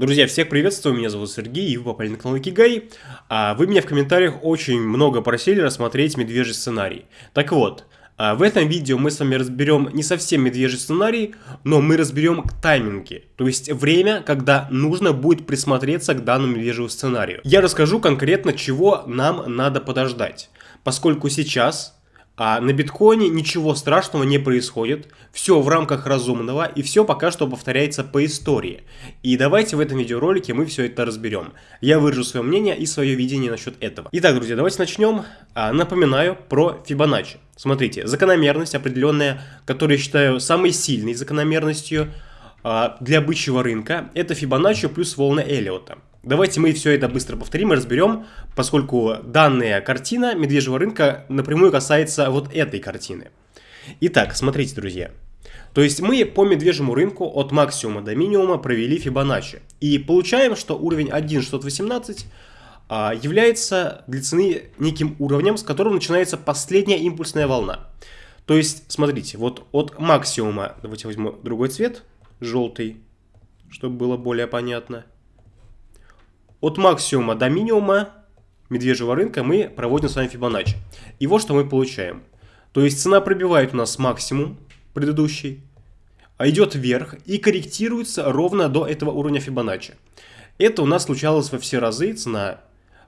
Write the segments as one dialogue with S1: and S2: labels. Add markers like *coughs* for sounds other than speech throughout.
S1: Друзья, всех приветствую, меня зовут Сергей, и вы попали на канал Икигай. А вы меня в комментариях очень много просили рассмотреть медвежий сценарий. Так вот, а, в этом видео мы с вами разберем не совсем медвежий сценарий, но мы разберем тайминги, то есть время, когда нужно будет присмотреться к данному медвежьему сценарию. Я расскажу конкретно, чего нам надо подождать, поскольку сейчас а на биткоине ничего страшного не происходит, все в рамках разумного и все пока что повторяется по истории. И давайте в этом видеоролике мы все это разберем. Я выражу свое мнение и свое видение насчет этого. Итак, друзья, давайте начнем. А, напоминаю про Фибоначчи. Смотрите, закономерность определенная, которую я считаю самой сильной закономерностью а, для бычьего рынка, это Фибоначчи плюс волна Эллиота. Давайте мы все это быстро повторим и разберем, поскольку данная картина медвежьего рынка напрямую касается вот этой картины. Итак, смотрите, друзья. То есть мы по медвежьему рынку от максимума до минимума провели Фибоначчи. И получаем, что уровень 1.618 а, является для цены неким уровнем, с которым начинается последняя импульсная волна. То есть, смотрите, вот от максимума, давайте возьму другой цвет, желтый, чтобы было более понятно. От максимума до минимума медвежьего рынка мы проводим с вами Фибоначчи. И вот что мы получаем. То есть цена пробивает у нас максимум предыдущий, а идет вверх и корректируется ровно до этого уровня Фибоначчи. Это у нас случалось во все разы, цена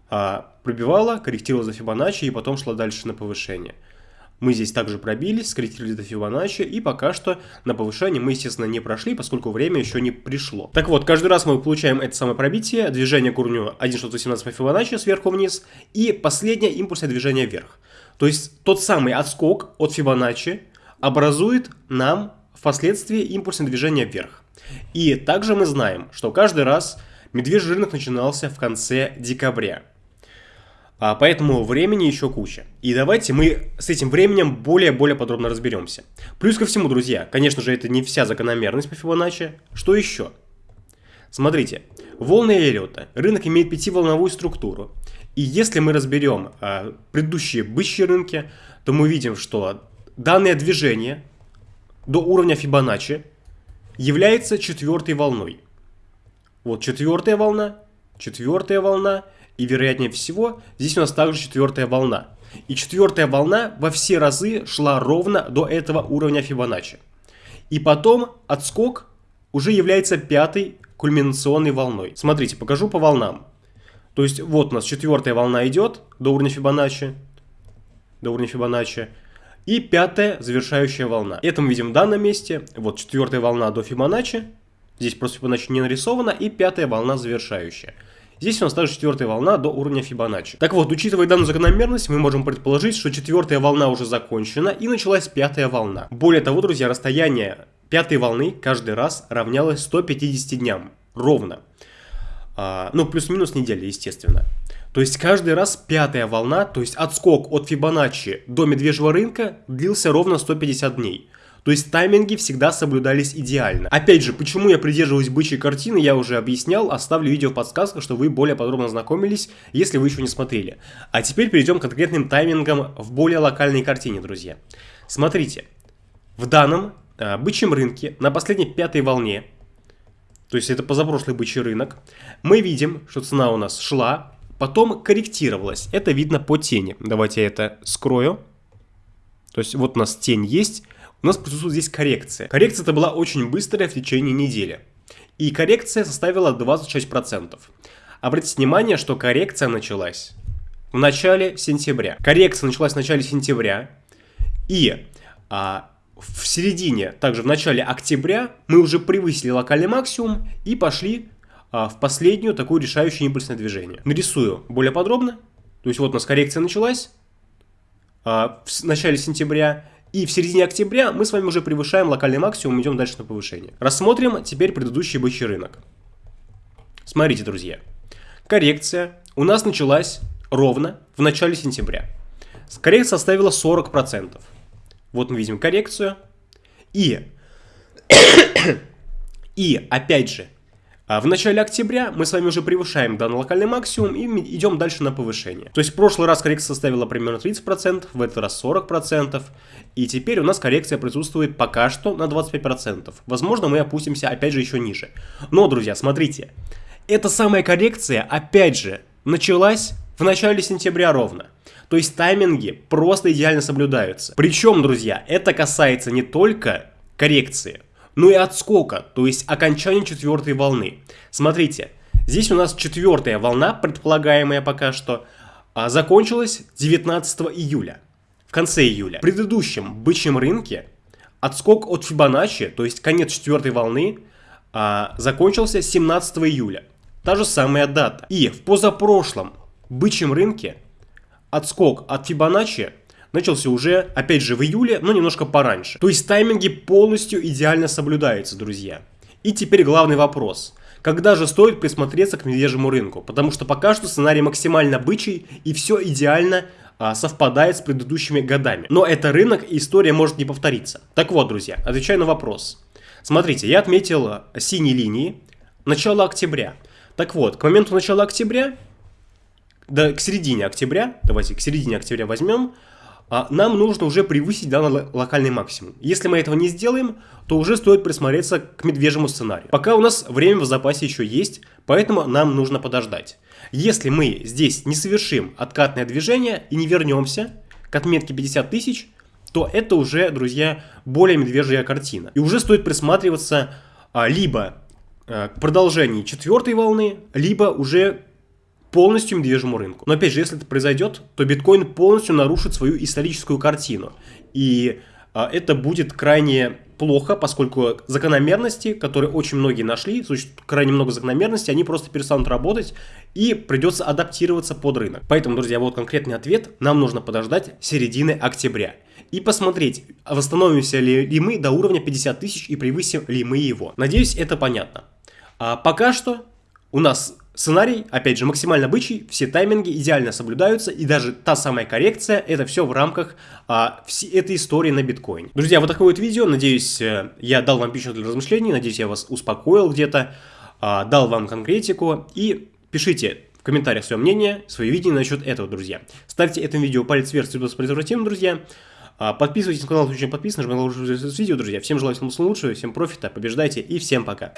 S1: а, пробивала, корректировала за Фибоначчи и потом шла дальше на повышение. Мы здесь также пробились, скорректировали до Фибоначчи, и пока что на повышение мы, естественно, не прошли, поскольку время еще не пришло. Так вот, каждый раз мы получаем это самое пробитие, движение к уровню 1.618 по Фибоначчи сверху вниз, и последнее импульсное движение вверх. То есть тот самый отскок от Фибоначчи образует нам впоследствии импульсное движение вверх. И также мы знаем, что каждый раз медвежий рынок начинался в конце декабря. А, поэтому времени еще куча. И давайте мы с этим временем более-более подробно разберемся. Плюс ко всему, друзья, конечно же, это не вся закономерность по Фибоначчи. Что еще? Смотрите, волны Эллиота. Рынок имеет пятиволновую структуру. И если мы разберем а, предыдущие бычьи рынки, то мы видим, что данное движение до уровня Фибоначчи является четвертой волной. Вот четвертая волна, четвертая волна и вероятнее всего, здесь у нас также четвертая волна. И четвертая волна во все разы шла ровно до этого уровня Фибоначчи. И потом отскок уже является пятой кульминационной волной. Смотрите, покажу по волнам. То есть вот у нас четвертая волна идет до уровня Фибоначчи. До уровня Фибоначчи. И пятая завершающая волна. Это мы видим в данном месте. Вот четвертая волна до Фибоначчи. Здесь просто Фибоначчи не нарисовано. И пятая волна завершающая. Здесь у нас также четвертая волна до уровня Фибоначчи. Так вот, учитывая данную закономерность, мы можем предположить, что четвертая волна уже закончена и началась пятая волна. Более того, друзья, расстояние пятой волны каждый раз равнялось 150 дням. Ровно. А, ну, плюс-минус неделя, естественно. То есть каждый раз пятая волна, то есть отскок от Фибоначчи до медвежьего рынка длился ровно 150 дней. То есть тайминги всегда соблюдались идеально. Опять же, почему я придерживаюсь бычьей картины, я уже объяснял, оставлю видео в подсказках, чтобы вы более подробно знакомились, если вы еще не смотрели. А теперь перейдем к конкретным таймингам в более локальной картине, друзья. Смотрите, в данном э, бычьем рынке на последней пятой волне, то есть это позапрошлый бычий рынок, мы видим, что цена у нас шла, потом корректировалась. Это видно по тени. Давайте я это скрою. То есть вот у нас тень есть, у нас присутствует здесь коррекция. Коррекция это была очень быстрая в течение недели. И коррекция составила 26%. Обратите внимание, что коррекция началась в начале сентября. Коррекция началась в начале сентября. И а, в середине, также в начале октября, мы уже превысили локальный максимум и пошли а, в последнюю такую решающее импульсное движение. Нарисую более подробно. То есть вот у нас коррекция началась а, в начале сентября. И в середине октября мы с вами уже превышаем локальный максимум, идем дальше на повышение. Рассмотрим теперь предыдущий бычий рынок. Смотрите, друзья. Коррекция у нас началась ровно в начале сентября. Коррекция составила 40%. Вот мы видим коррекцию. И, *coughs* и опять же, в начале октября мы с вами уже превышаем данный локальный максимум и идем дальше на повышение. То есть в прошлый раз коррекция составила примерно 30%, в этот раз 40%. И теперь у нас коррекция присутствует пока что на 25%. Возможно, мы опустимся опять же еще ниже. Но, друзья, смотрите. Эта самая коррекция, опять же, началась в начале сентября ровно. То есть тайминги просто идеально соблюдаются. Причем, друзья, это касается не только коррекции, но и отскока, то есть окончания четвертой волны. Смотрите, здесь у нас четвертая волна, предполагаемая пока что, а закончилась 19 июля, в конце июля. В предыдущем бычьем рынке отскок от Фибоначчи, то есть конец четвертой волны, а, закончился 17 июля. Та же самая дата. И в позапрошлом бычьем рынке отскок от Фибоначчи начался уже, опять же, в июле, но немножко пораньше. То есть тайминги полностью идеально соблюдаются, друзья. И теперь главный вопрос. Когда же стоит присмотреться к медвежьему рынку? Потому что пока что сценарий максимально бычий и все идеально а, совпадает с предыдущими годами. Но это рынок и история может не повториться. Так вот, друзья, отвечаю на вопрос. Смотрите, я отметил синие линии начала октября. Так вот, к моменту начала октября, да, к середине октября, давайте к середине октября возьмем, а, нам нужно уже превысить данный локальный максимум. Если мы этого не сделаем, то уже стоит присмотреться к медвежьему сценарию. Пока у нас время в запасе еще есть, поэтому нам нужно подождать. Если мы здесь не совершим откатное движение и не вернемся к отметке 50 тысяч, то это уже, друзья, более медвежья картина. И уже стоит присматриваться а, либо а, к продолжению четвертой волны, либо уже полностью медвежьему рынку. Но опять же, если это произойдет, то биткоин полностью нарушит свою историческую картину. И а, это будет крайне плохо, поскольку закономерности, которые очень многие нашли, существует крайне много закономерностей, они просто перестанут работать и придется адаптироваться под рынок. Поэтому, друзья, вот конкретный ответ. Нам нужно подождать середины октября и посмотреть, восстановимся ли, ли мы до уровня 50 тысяч и превысим ли мы его. Надеюсь, это понятно. А пока что у нас Сценарий, опять же, максимально бычий, все тайминги идеально соблюдаются, и даже та самая коррекция, это все в рамках а, всей этой истории на биткоине. Друзья, вот такое вот видео, надеюсь, э, я дал вам пищу для размышлений, надеюсь, я вас успокоил где-то, а, дал вам конкретику, и пишите в комментариях свое мнение, свое видение насчет этого, друзья. Ставьте этому видео палец вверх, если было презервативным, друзья. А, подписывайтесь на канал, если не подписаны, нажимайте на видео, друзья. Всем желаю всего лучшего, всем профита, побеждайте и всем пока.